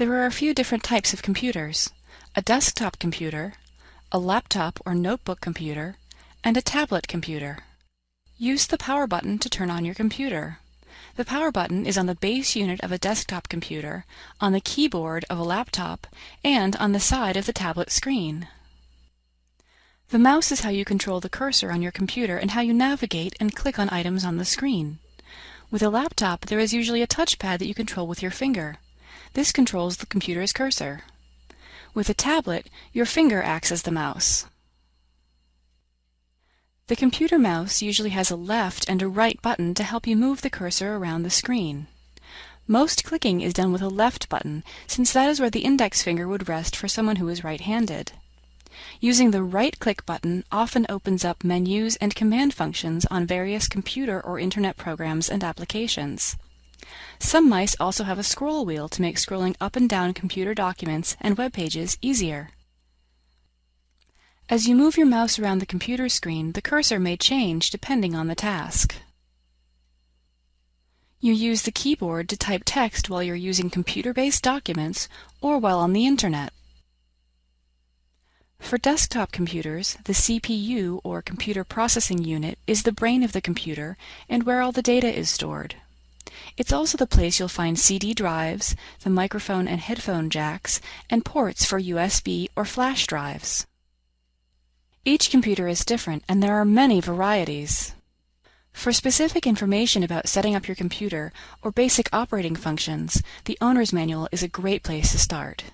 There are a few different types of computers. A desktop computer, a laptop or notebook computer, and a tablet computer. Use the power button to turn on your computer. The power button is on the base unit of a desktop computer, on the keyboard of a laptop, and on the side of the tablet screen. The mouse is how you control the cursor on your computer and how you navigate and click on items on the screen. With a laptop, there is usually a touchpad that you control with your finger. This controls the computer's cursor. With a tablet, your finger acts as the mouse. The computer mouse usually has a left and a right button to help you move the cursor around the screen. Most clicking is done with a left button, since that is where the index finger would rest for someone who is right-handed. Using the right-click button often opens up menus and command functions on various computer or internet programs and applications. Some mice also have a scroll wheel to make scrolling up and down computer documents and web pages easier. As you move your mouse around the computer screen, the cursor may change depending on the task. You use the keyboard to type text while you're using computer-based documents or while on the internet. For desktop computers, the CPU, or Computer Processing Unit, is the brain of the computer and where all the data is stored. It's also the place you'll find CD drives, the microphone and headphone jacks, and ports for USB or flash drives. Each computer is different, and there are many varieties. For specific information about setting up your computer or basic operating functions, the owner's manual is a great place to start.